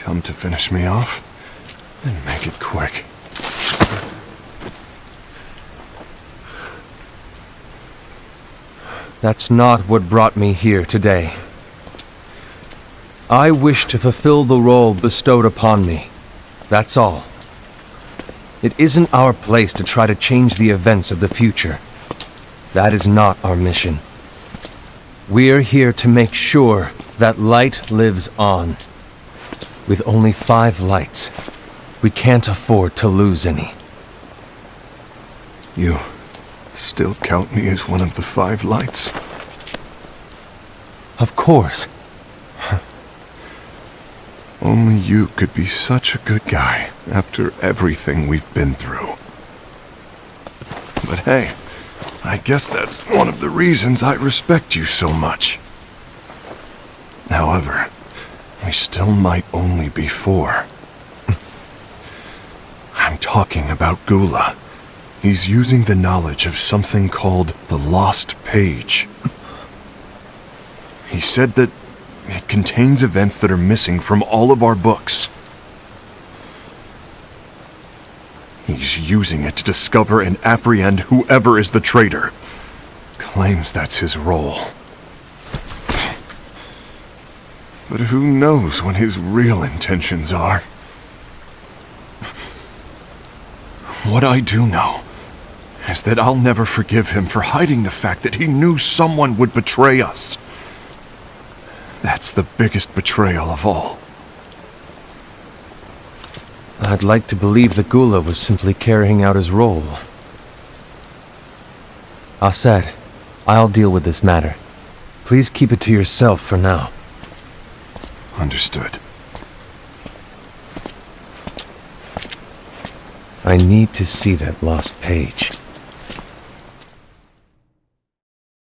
Come to finish me off? And make it quick. That's not what brought me here today. I wish to fulfill the role bestowed upon me. That's all. It isn't our place to try to change the events of the future. That is not our mission. We're here to make sure that light lives on. With only five lights, we can't afford to lose any. You still count me as one of the five lights? Of course. Only you could be such a good guy after everything we've been through. But hey, I guess that's one of the reasons I respect you so much. However, we still might only be four. I'm talking about Gula. He's using the knowledge of something called the Lost Page. He said that it contains events that are missing from all of our books. He's using it to discover and apprehend whoever is the traitor. Claims that's his role. But who knows what his real intentions are? What I do know is that I'll never forgive him for hiding the fact that he knew someone would betray us. That's the biggest betrayal of all. I'd like to believe that Gula was simply carrying out his role. Aced, I'll deal with this matter. Please keep it to yourself for now. Understood. I need to see that lost page.